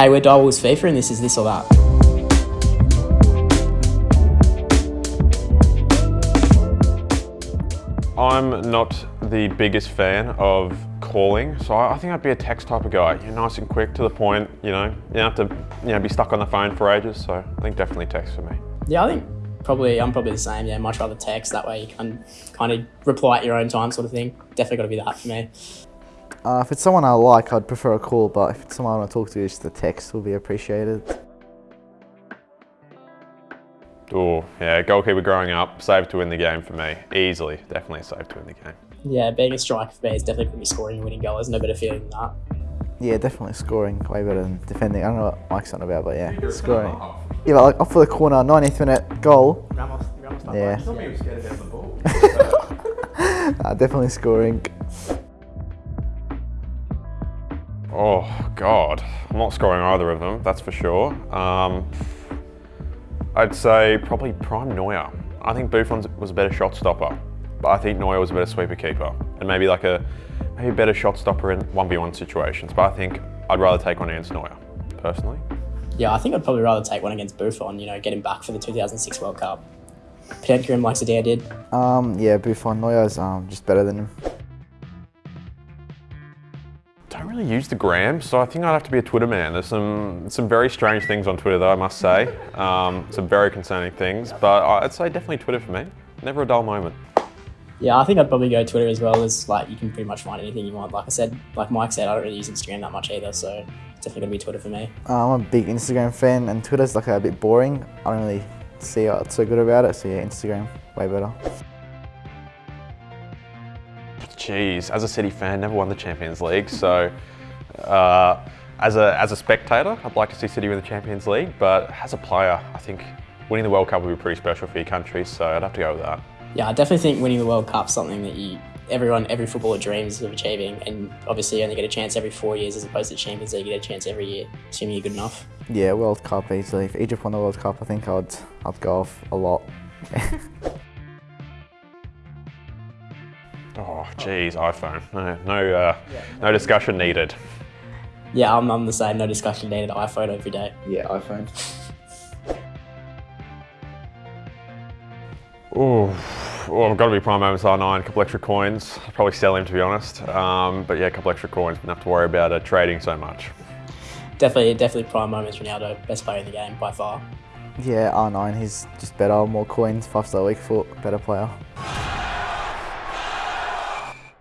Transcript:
hey, we're Direwolves FIFA and this is this or that. I'm not the biggest fan of calling, so I think I'd be a text type of guy. You're nice and quick to the point, you know. You don't have to, you know, be stuck on the phone for ages. So I think definitely text for me. Yeah, I think probably I'm probably the same. Yeah, much rather text. That way you can kind of reply at your own time, sort of thing. Definitely got to be that for me. Uh, if it's someone I like, I'd prefer a call, but if it's someone I want to talk to, just the text will be appreciated. Oh, yeah, goalkeeper growing up, save to win the game for me. Easily, definitely a save to win the game. Yeah, being a striker for me is definitely going to be scoring a winning goal. There's no better feeling than that. Yeah, definitely scoring way better than defending. I don't know what Mike's on about, but yeah, scoring. Yeah, but like off for the corner, 90th minute goal. Ramos, Ramos Yeah. told me he was Oh, God. I'm not scoring either of them, that's for sure. Um, I'd say probably Prime Neuer. I think Buffon was a better shot stopper, but I think Neuer was a better sweeper keeper. And maybe like a maybe a better shot stopper in 1v1 situations. But I think I'd rather take one against Neuer, personally. Yeah, I think I'd probably rather take one against Buffon, you know, get him back for the 2006 World Cup. Pretend him like Zidane did. Um, yeah, Buffon, Neuer's um, just better than him. Really use the gram, so I think I'd have to be a Twitter man. There's some some very strange things on Twitter, though I must say. Um, some very concerning things, but I'd say definitely Twitter for me. Never a dull moment. Yeah, I think I'd probably go Twitter as well as like you can pretty much find anything you want. Like I said, like Mike said, I don't really use Instagram that much either, so it's definitely gonna be Twitter for me. Uh, I'm a big Instagram fan, and Twitter's like a bit boring. I don't really see what's so good about it, so yeah, Instagram, way better. Jeez, as a City fan, never won the Champions League, so uh, as a as a spectator, I'd like to see City win the Champions League, but as a player, I think winning the World Cup would be pretty special for your country, so I'd have to go with that. Yeah, I definitely think winning the World Cup's something that you everyone, every footballer dreams of achieving, and obviously you only get a chance every four years as opposed to Champions League, you get a chance every year, assuming you're good enough. Yeah, World Cup easily. If Egypt won the World Cup, I think I'd I'd go off a lot. Oh, geez, iPhone. No, no, uh, no discussion needed. Yeah, I'm, I'm the same. No discussion needed. iPhone every day. Yeah, iPhone. Ooh, well, I've got to be Prime Moments R9, a couple extra coins. I'll probably sell him to be honest. Um, but yeah, a couple extra coins, wouldn't have to worry about uh, trading so much. Definitely, definitely prime moments. Ronaldo, best player in the game by far. Yeah, R9, he's just better, more coins, five star weak foot, better player.